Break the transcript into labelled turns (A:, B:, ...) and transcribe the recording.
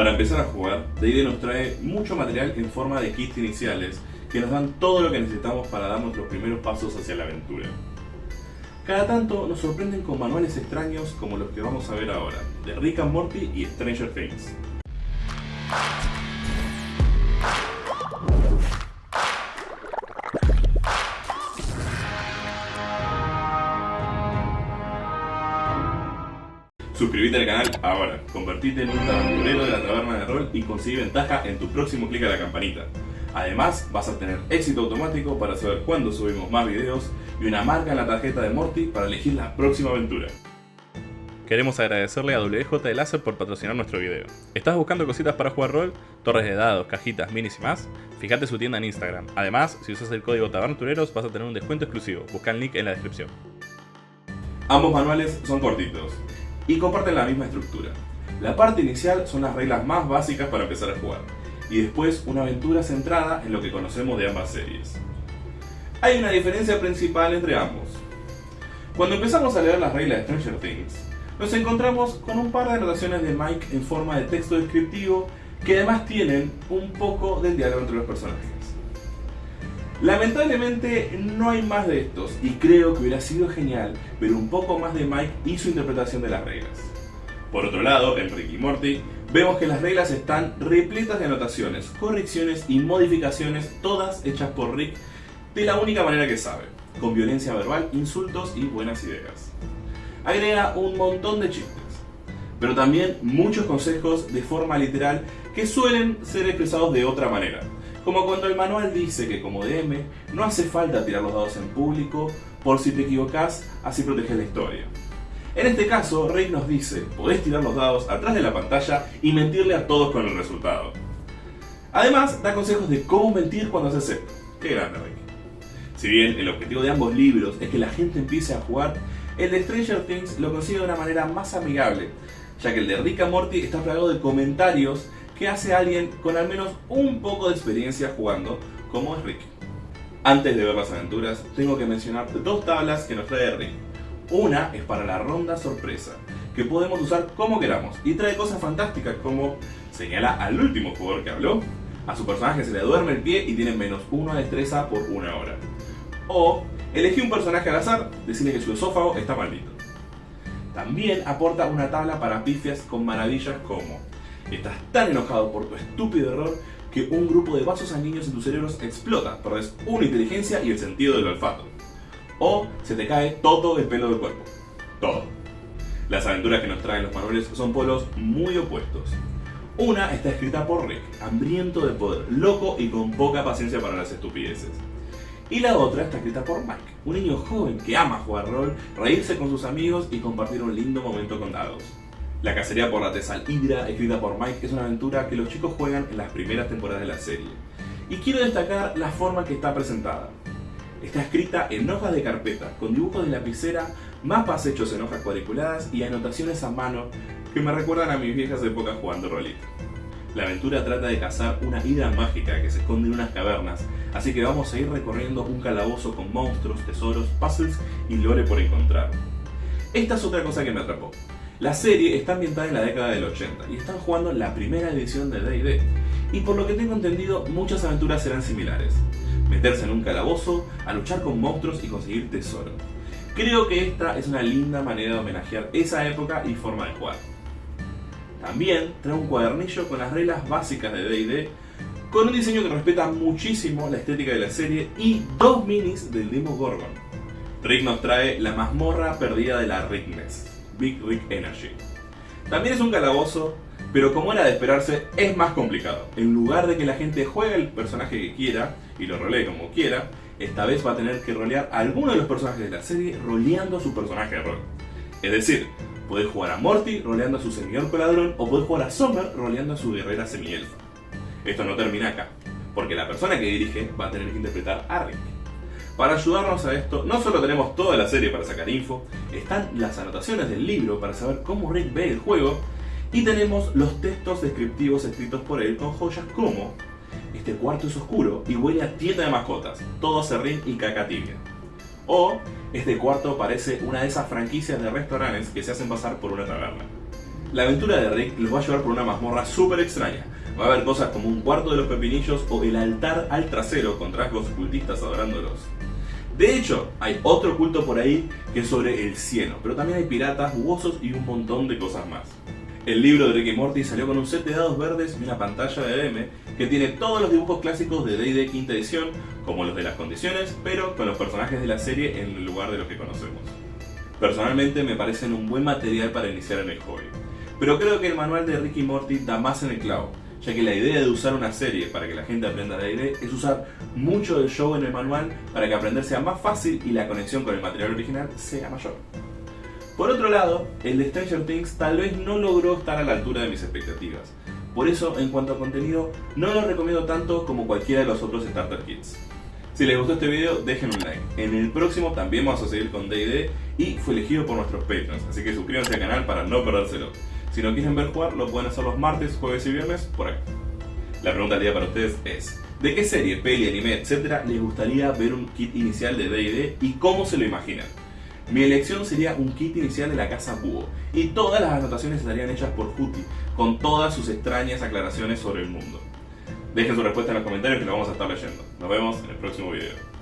A: Para empezar a jugar, D&D nos trae mucho material en forma de kits iniciales que nos dan todo lo que necesitamos para dar nuestros primeros pasos hacia la aventura. Cada tanto nos sorprenden con manuales extraños como los que vamos a ver ahora, de Rick and Morty y Stranger Things. Suscríbete al canal ahora, convertite en un aventurero de la taberna de rol y consigue ventaja en tu próximo clic a la campanita. Además, vas a tener éxito automático para saber cuándo subimos más videos y una marca en la tarjeta de Morty para elegir la próxima aventura. Queremos agradecerle a WJ Láser por patrocinar nuestro video. ¿Estás buscando cositas para jugar rol? Torres de dados, cajitas, minis y más? Fíjate su tienda en Instagram. Además, si usas el código TABERNTUREROS vas a tener un descuento exclusivo. Busca el link en la descripción. Ambos manuales son cortitos y comparten la misma estructura. La parte inicial son las reglas más básicas para empezar a jugar, y después una aventura centrada en lo que conocemos de ambas series. Hay una diferencia principal entre ambos. Cuando empezamos a leer las reglas de Stranger Things, nos encontramos con un par de anotaciones de Mike en forma de texto descriptivo que además tienen un poco del diálogo entre los personajes. Lamentablemente no hay más de estos y creo que hubiera sido genial ver un poco más de Mike y su interpretación de las reglas. Por otro lado, en Rick y Morty, vemos que las reglas están repletas de anotaciones, correcciones y modificaciones, todas hechas por Rick de la única manera que sabe, con violencia verbal, insultos y buenas ideas. Agrega un montón de chistes, pero también muchos consejos de forma literal que suelen ser expresados de otra manera, como cuando el manual dice que como DM no hace falta tirar los dados en público por si te equivocas, así proteges la historia. En este caso, Rick nos dice, podés tirar los dados atrás de la pantalla y mentirle a todos con el resultado. Además, da consejos de cómo mentir cuando haces esto. Qué grande Rick. Si bien el objetivo de ambos libros es que la gente empiece a jugar, el de Stranger Things lo consigue de una manera más amigable, ya que el de Rick and Morty está plagado de comentarios que hace alguien con al menos un poco de experiencia jugando, como es Rick. Antes de ver las aventuras, tengo que mencionar dos tablas que nos trae Rick una es para la ronda sorpresa, que podemos usar como queramos y trae cosas fantásticas como señala al último jugador que habló, a su personaje se le duerme el pie y tiene menos uno de destreza por una hora. O elegí un personaje al azar, decirle que su esófago está maldito. También aporta una tabla para pifias con maravillas como Estás tan enojado por tu estúpido error que un grupo de vasos sanguíneos en tus cerebros explota, perdés una inteligencia y el sentido del olfato o se te cae todo el pelo del cuerpo. Todo. Las aventuras que nos traen los manuales son polos muy opuestos. Una está escrita por Rick, hambriento de poder, loco y con poca paciencia para las estupideces. Y la otra está escrita por Mike, un niño joven que ama jugar rol, reírse con sus amigos y compartir un lindo momento con dados. La cacería por la Tesal Hydra, escrita por Mike, es una aventura que los chicos juegan en las primeras temporadas de la serie. Y quiero destacar la forma que está presentada. Está escrita en hojas de carpeta, con dibujos de lapicera, mapas hechos en hojas cuadriculadas y anotaciones a mano que me recuerdan a mis viejas épocas jugando rolito. La aventura trata de cazar una hidra mágica que se esconde en unas cavernas, así que vamos a ir recorriendo un calabozo con monstruos, tesoros, puzzles y lore por encontrar. Esta es otra cosa que me atrapó. La serie está ambientada en la década del 80 y están jugando la primera edición de D&D, y por lo que tengo entendido muchas aventuras serán similares meterse en un calabozo, a luchar con monstruos y conseguir tesoro. Creo que esta es una linda manera de homenajear esa época y forma de jugar. También trae un cuadernillo con las reglas básicas de D&D, con un diseño que respeta muchísimo la estética de la serie y dos minis del Demo Gorgon. Rick nos trae la mazmorra perdida de la Rickness, Big Rick Energy. También es un calabozo pero como era de esperarse, es más complicado. En lugar de que la gente juegue el personaje que quiera y lo rolee como quiera, esta vez va a tener que rolear a alguno de los personajes de la serie roleando a su personaje de rol. Es decir, podés jugar a Morty roleando a su semiorco ladrón o podés jugar a Summer roleando a su guerrera semielfa. Esto no termina acá, porque la persona que dirige va a tener que interpretar a Rick. Para ayudarnos a esto, no solo tenemos toda la serie para sacar info, están las anotaciones del libro para saber cómo Rick ve el juego y tenemos los textos descriptivos escritos por él con joyas como Este cuarto es oscuro y huele a tienda de mascotas, todo serrín y caca tibia. O Este cuarto parece una de esas franquicias de restaurantes que se hacen pasar por una taberna. La aventura de Rick los va a llevar por una mazmorra súper extraña. Va a haber cosas como un cuarto de los pepinillos o el altar al trasero con rasgos cultistas adorándolos. De hecho, hay otro culto por ahí que es sobre el cielo, pero también hay piratas, jugosos y un montón de cosas más. El libro de Rick y Morty salió con un set de dados verdes y una pantalla de DM que tiene todos los dibujos clásicos de D&D quinta edición, como los de las condiciones, pero con los personajes de la serie en lugar de los que conocemos. Personalmente me parecen un buen material para iniciar en el hobby, pero creo que el manual de Rick y Morty da más en el clavo, ya que la idea de usar una serie para que la gente aprenda D&D es usar mucho del show en el manual para que aprender sea más fácil y la conexión con el material original sea mayor. Por otro lado, el de Stranger Things tal vez no logró estar a la altura de mis expectativas. Por eso, en cuanto a contenido, no lo recomiendo tanto como cualquiera de los otros Starter Kits. Si les gustó este video, dejen un like. En el próximo también vamos a seguir con D&D y fue elegido por nuestros Patreons, así que suscríbanse al canal para no perdérselo. Si no quieren ver jugar, lo pueden hacer los martes, jueves y viernes por acá. La pregunta del día para ustedes es, ¿de qué serie, peli, anime, etcétera les gustaría ver un kit inicial de D&D y cómo se lo imaginan? Mi elección sería un kit inicial de la casa Búho, y todas las anotaciones estarían hechas por Juti, con todas sus extrañas aclaraciones sobre el mundo. Dejen su respuesta en los comentarios que lo vamos a estar leyendo. Nos vemos en el próximo video.